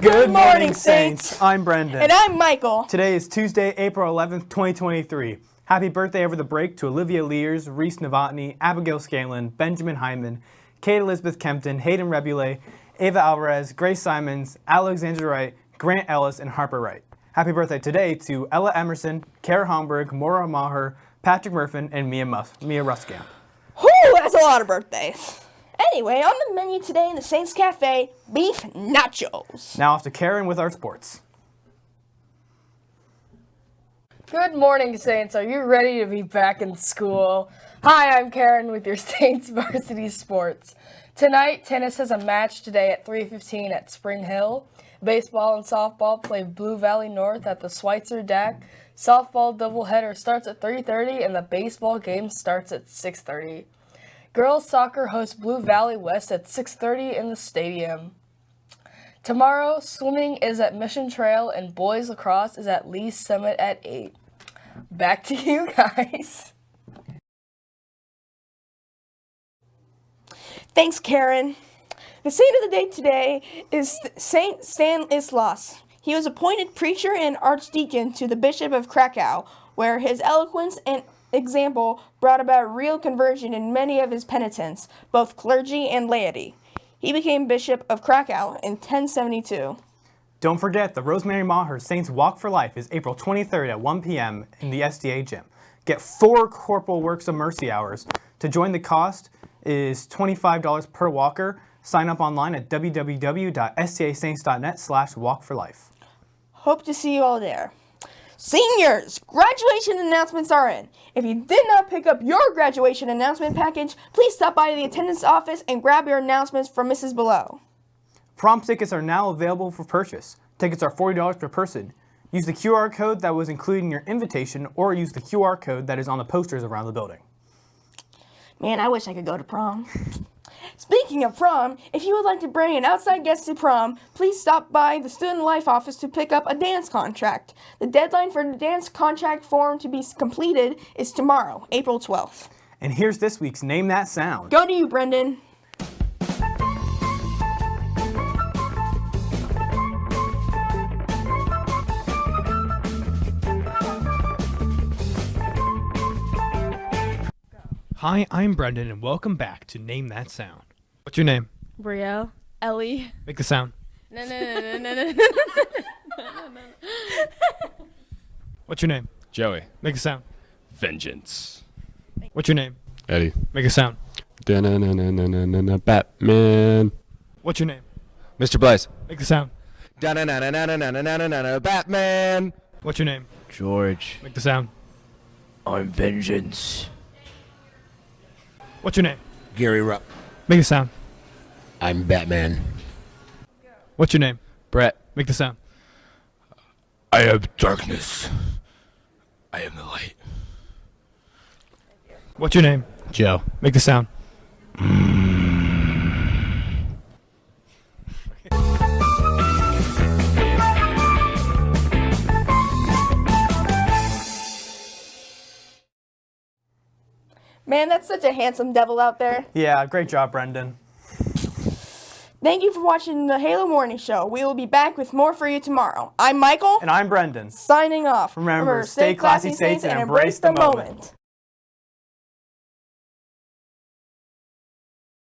Good morning, Saints. I'm Brendan. And I'm Michael. Today is Tuesday, April 11th, 2023. Happy birthday over the break to Olivia Lears, Reese Novotny, Abigail Scanlon, Benjamin Hyman, Kate Elizabeth Kempton, Hayden Rebule, Ava Alvarez, Grace Simons, Alexandra Wright, Grant Ellis, and Harper Wright. Happy birthday today to Ella Emerson, Kara Homburg, Maura Maher, Patrick Murfin, and Mia, Mus Mia Ruskamp. Whew, that's a lot of birthdays. Anyway, on the menu today in the Saints Cafe, beef nachos. Now off to Karen with our sports. Good morning, Saints. Are you ready to be back in school? Hi, I'm Karen with your Saints Varsity Sports. Tonight, tennis has a match today at 3.15 at Spring Hill. Baseball and softball play Blue Valley North at the Schweitzer Deck. Softball doubleheader starts at 3.30 and the baseball game starts at 6.30. Girls soccer hosts Blue Valley West at 6.30 in the stadium. Tomorrow, swimming is at Mission Trail and boys lacrosse is at Lee's Summit at 8. Back to you guys. Thanks, Karen. The saint of the day today is Saint Stanislaus. He was appointed preacher and archdeacon to the Bishop of Krakow, where his eloquence and example brought about real conversion in many of his penitents, both clergy and laity. He became Bishop of Krakow in 1072. Don't forget, the Rosemary Maher Saints Walk for Life is April 23rd at 1 p.m. in the STA gym. Get four Corporal Works of Mercy hours. To join the cost is $25 per walker. Sign up online at www.stasaints.net slash walk for life. Hope to see you all there. Seniors, graduation announcements are in. If you did not pick up your graduation announcement package, please stop by the attendance office and grab your announcements from Mrs. Below. Prom tickets are now available for purchase. Tickets are $40 per person. Use the QR code that was included in your invitation or use the QR code that is on the posters around the building. Man, I wish I could go to prom. Speaking of prom, if you would like to bring an outside guest to prom, please stop by the Student Life office to pick up a dance contract. The deadline for the dance contract form to be completed is tomorrow, April 12th. And here's this week's Name That Sound. Go to you, Brendan. Hi, I'm Brendan, and welcome back to Name That Sound. What's your name? Brielle. Ellie. Make the sound. No, no, no, no, no, no. What's your name? Joey. Make the sound. Vengeance. What's your name? Eddie. Make a sound. Batman. What's your name? Mr. Blaze. Make the sound. Batman. What's your name? George. Make the sound. I'm vengeance. What's your name? Gary Rupp. Make a sound. I'm Batman. What's your name? Brett. Make the sound. I am darkness. I am the light. What's your name? Joe. Make the sound. Mm. Man, that's such a handsome devil out there. Yeah, great job, Brendan. Thank you for watching the Halo Morning Show. We will be back with more for you tomorrow. I'm Michael, And I'm Brendan. signing off. Remember, stay classy, Saints, and embrace the moment.